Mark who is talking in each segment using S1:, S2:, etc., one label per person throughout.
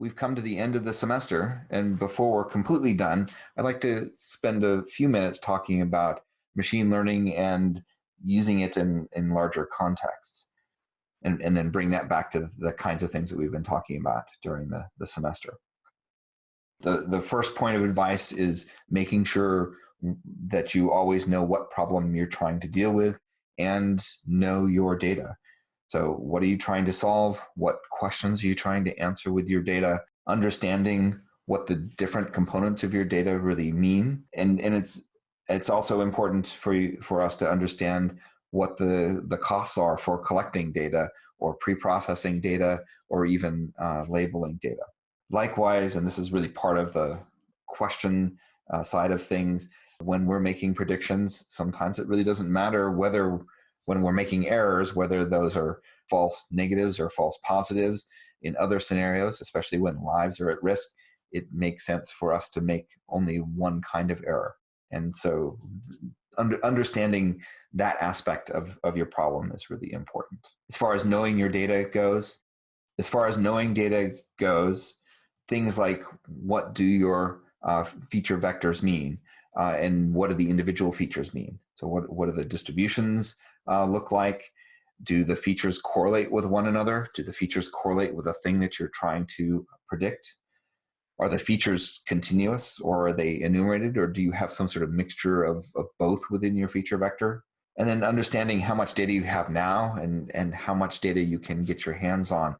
S1: we've come to the end of the semester, and before we're completely done, I'd like to spend a few minutes talking about machine learning and using it in, in larger contexts, and, and then bring that back to the kinds of things that we've been talking about during the, the semester. The, the first point of advice is making sure that you always know what problem you're trying to deal with and know your data. So what are you trying to solve? What questions are you trying to answer with your data? Understanding what the different components of your data really mean. And, and it's, it's also important for, you, for us to understand what the, the costs are for collecting data or pre-processing data or even uh, labeling data. Likewise, and this is really part of the question uh, side of things, when we're making predictions, sometimes it really doesn't matter whether when we're making errors, whether those are false negatives or false positives. In other scenarios, especially when lives are at risk, it makes sense for us to make only one kind of error. And so under, understanding that aspect of, of your problem is really important. As far as knowing your data goes, as far as knowing data goes, things like what do your uh, feature vectors mean? Uh, and what do the individual features mean? So what, what do the distributions uh, look like? Do the features correlate with one another? Do the features correlate with a thing that you're trying to predict? Are the features continuous or are they enumerated or do you have some sort of mixture of, of both within your feature vector? And then understanding how much data you have now and, and how much data you can get your hands on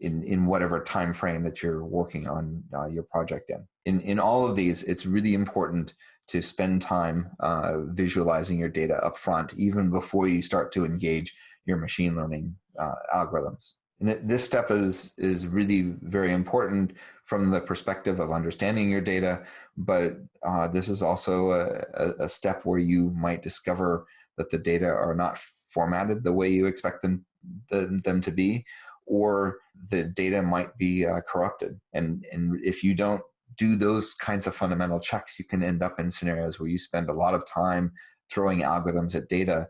S1: in, in whatever time frame that you're working on uh, your project in. in. In all of these, it's really important to spend time uh, visualizing your data up front, even before you start to engage your machine learning uh, algorithms. And th this step is, is really very important from the perspective of understanding your data, but uh, this is also a, a, step where you might discover that the data are not formatted the way you expect them, the, them to be, or the data might be uh, corrupted. And, and if you don't do those kinds of fundamental checks, you can end up in scenarios where you spend a lot of time throwing algorithms at data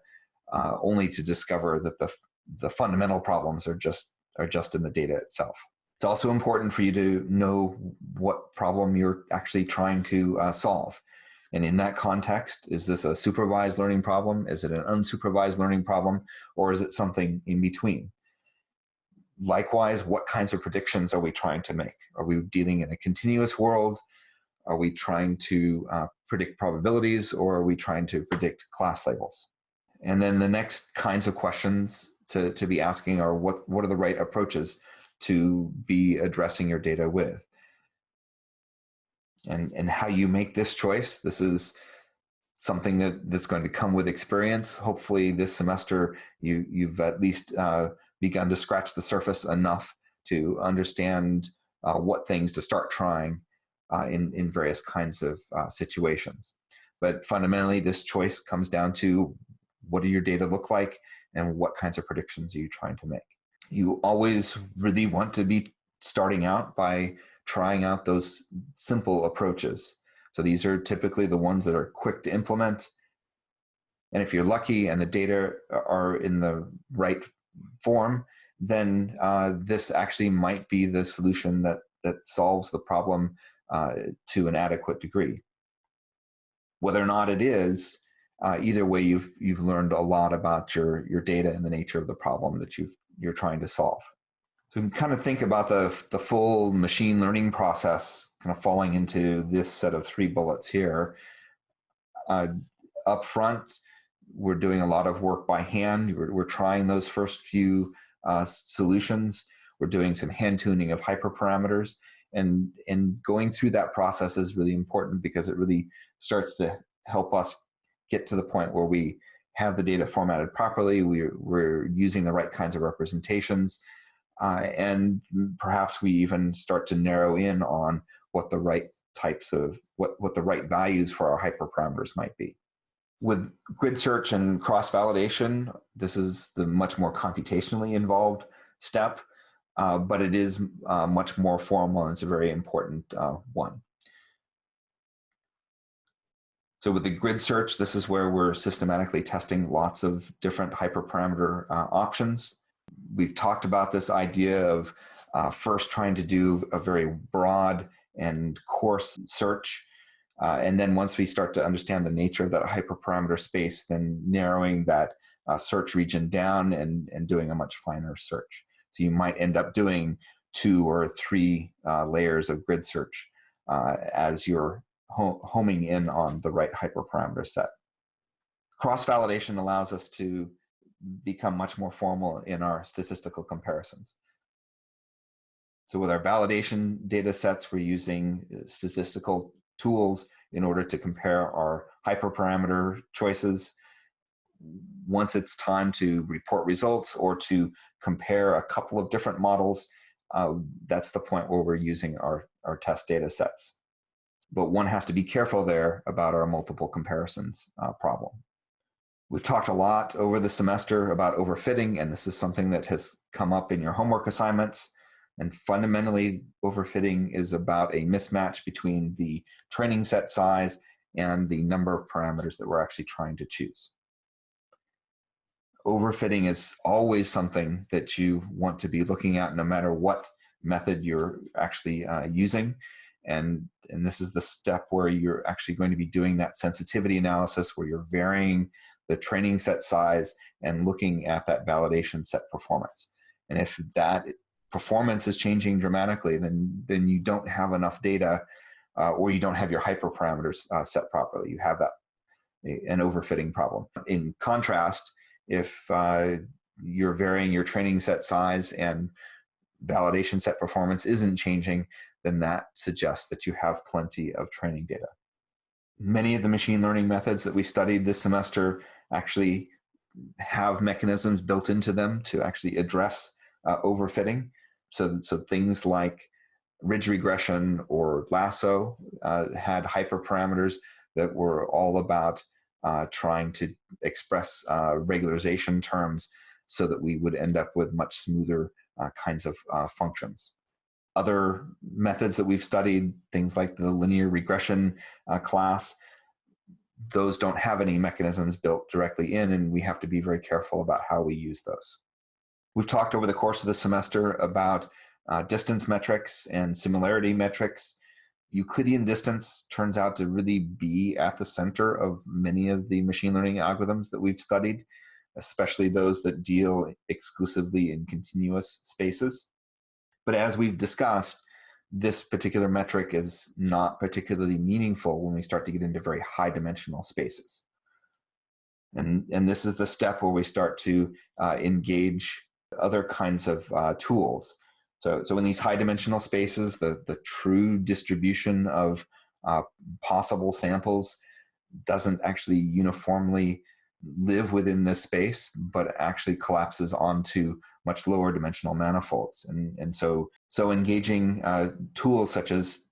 S1: uh, only to discover that the, the fundamental problems are just, are just in the data itself. It's also important for you to know what problem you're actually trying to uh, solve. And in that context, is this a supervised learning problem? Is it an unsupervised learning problem? Or is it something in between? Likewise, what kinds of predictions are we trying to make? Are we dealing in a continuous world? Are we trying to uh, predict probabilities or are we trying to predict class labels? And then the next kinds of questions to, to be asking are what, what are the right approaches to be addressing your data with? And, and how you make this choice, this is something that, that's going to come with experience. Hopefully this semester you, you've at least uh, begun to scratch the surface enough to understand uh, what things to start trying uh, in, in various kinds of uh, situations. But fundamentally, this choice comes down to what do your data look like and what kinds of predictions are you trying to make. You always really want to be starting out by trying out those simple approaches. So these are typically the ones that are quick to implement. And if you're lucky and the data are in the right form, then uh, this actually might be the solution that, that solves the problem uh, to an adequate degree. Whether or not it is, uh, either way, you've, you've learned a lot about your, your data and the nature of the problem that you've, you're trying to solve. So you can kind of think about the, the full machine learning process kind of falling into this set of three bullets here. Uh, up front, we're doing a lot of work by hand. We're, we're trying those first few uh, solutions. We're doing some hand tuning of hyperparameters. And, and going through that process is really important because it really starts to help us get to the point where we have the data formatted properly, we're, we're using the right kinds of representations, uh, and perhaps we even start to narrow in on what the right types of, what, what the right values for our hyperparameters might be with grid search and cross validation, this is the much more computationally involved step, uh, but it is uh, much more formal and it's a very important uh, one. So with the grid search, this is where we're systematically testing lots of different hyperparameter uh, options. We've talked about this idea of uh, first trying to do a very broad and coarse search. Uh, and then once we start to understand the nature of that hyperparameter space, then narrowing that uh, search region down and, and doing a much finer search. So you might end up doing two or three uh, layers of grid search uh, as you're homing in on the right hyperparameter set. Cross-validation allows us to become much more formal in our statistical comparisons. So with our validation data sets, we're using uh, statistical tools in order to compare our hyperparameter choices. Once it's time to report results or to compare a couple of different models, uh, that's the point where we're using our, our test data sets. But one has to be careful there about our multiple comparisons uh, problem. We've talked a lot over the semester about overfitting, and this is something that has come up in your homework assignments. And fundamentally, overfitting is about a mismatch between the training set size and the number of parameters that we're actually trying to choose. Overfitting is always something that you want to be looking at no matter what method you're actually uh, using. And, and this is the step where you're actually going to be doing that sensitivity analysis where you're varying the training set size and looking at that validation set performance. And if that performance is changing dramatically, then, then you don't have enough data uh, or you don't have your hyperparameters uh, set properly. You have that an overfitting problem. In contrast, if uh, you're varying your training set size and validation set performance isn't changing, then that suggests that you have plenty of training data. Many of the machine learning methods that we studied this semester actually have mechanisms built into them to actually address uh, overfitting. So, so things like ridge regression or lasso uh, had hyperparameters that were all about uh, trying to express uh, regularization terms so that we would end up with much smoother uh, kinds of uh, functions. Other methods that we've studied, things like the linear regression uh, class, those don't have any mechanisms built directly in and we have to be very careful about how we use those. We've talked over the course of the semester about uh, distance metrics and similarity metrics. Euclidean distance turns out to really be at the center of many of the machine learning algorithms that we've studied, especially those that deal exclusively in continuous spaces. But as we've discussed, this particular metric is not particularly meaningful when we start to get into very high dimensional spaces. And, and this is the step where we start to uh, engage other kinds of uh, tools. So, so in these high dimensional spaces, the, the true distribution of uh, possible samples doesn't actually uniformly live within this space, but actually collapses onto much lower dimensional manifolds. And, and so, so engaging uh, tools such as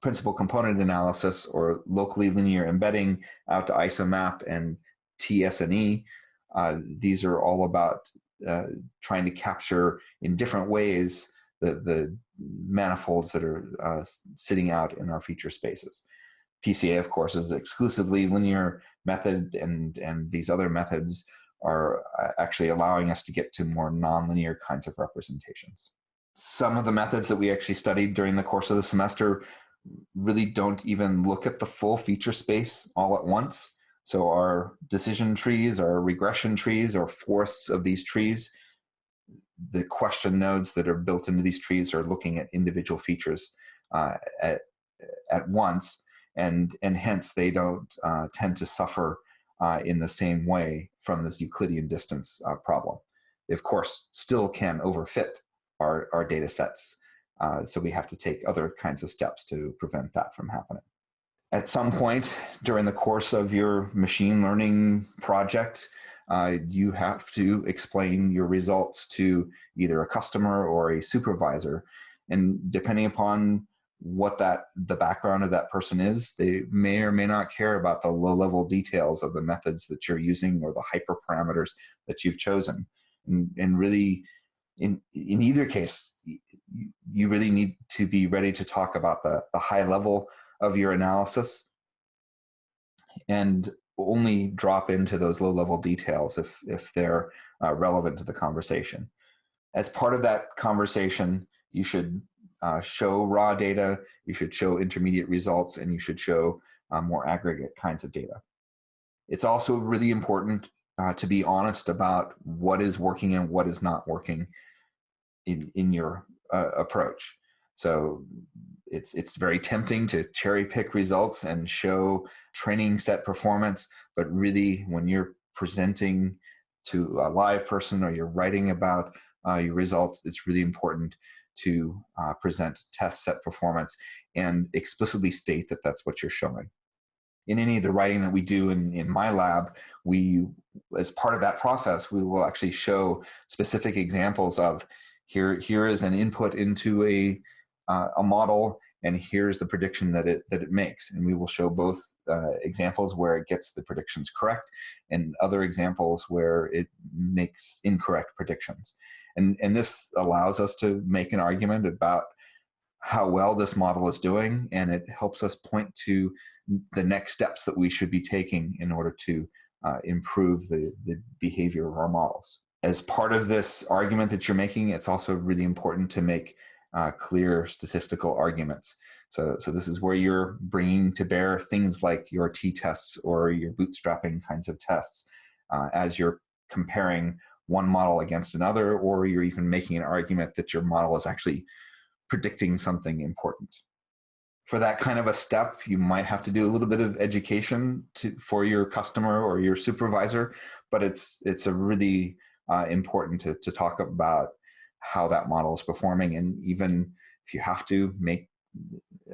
S1: principal component analysis or locally linear embedding out to IsoMap and TSNE, uh, these are all about uh, trying to capture in different ways the, the manifolds that are uh, sitting out in our feature spaces. PCA, of course, is exclusively linear method, and, and these other methods are uh, actually allowing us to get to more nonlinear kinds of representations. Some of the methods that we actually studied during the course of the semester really don't even look at the full feature space all at once. So our decision trees, our regression trees, or forests of these trees, the question nodes that are built into these trees are looking at individual features uh, at, at once, and, and hence they don't uh, tend to suffer uh, in the same way from this Euclidean distance uh, problem. They, of course, still can overfit our, our data sets, uh, so we have to take other kinds of steps to prevent that from happening. At some point during the course of your machine learning project, uh, you have to explain your results to either a customer or a supervisor. And depending upon what that the background of that person is, they may or may not care about the low level details of the methods that you're using or the hyperparameters that you've chosen. And, and really, in, in either case, you really need to be ready to talk about the, the high level of your analysis and only drop into those low level details if, if they're uh, relevant to the conversation. As part of that conversation, You should uh, show raw data, you should show intermediate results, and you should show uh, more aggregate kinds of data. It's also really important uh, to be honest about what is working and what is not working in, in your uh, approach. So it's, it's very tempting to cherry pick results and show training set performance, but really when you're presenting to a live person or you're writing about uh, your results, it's really important to uh, present test set performance and explicitly state that that's what you're showing. In any of the writing that we do in, in my lab, we, as part of that process, we will actually show specific examples of here, here is an input into a, uh, a model and here's the prediction that it, that it makes. And we will show both uh, examples where it gets the predictions correct and other examples where it makes incorrect predictions. And, and this allows us to make an argument about how well this model is doing and it helps us point to the next steps that we should be taking in order to uh, improve the, the behavior of our models. As part of this argument that you're making, it's also really important to make uh, clear statistical arguments. So, so this is where you're bringing to bear things like your t-tests or your bootstrapping kinds of tests uh, as you're comparing one model against another, or you're even making an argument that your model is actually predicting something important. For that kind of a step, you might have to do a little bit of education to, for your customer or your supervisor, but it's, it's a really uh, important to, to talk about how that model is performing and even if you have to make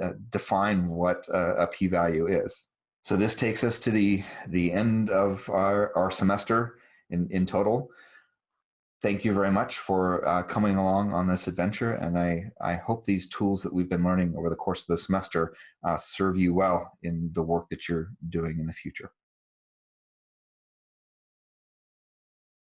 S1: uh, define what a p value is. So this takes us to the the end of our, our semester in, in total. Thank you very much for uh, coming along on this adventure and I, I hope these tools that we've been learning over the course of the semester uh, serve you well in the work that you're doing in the future.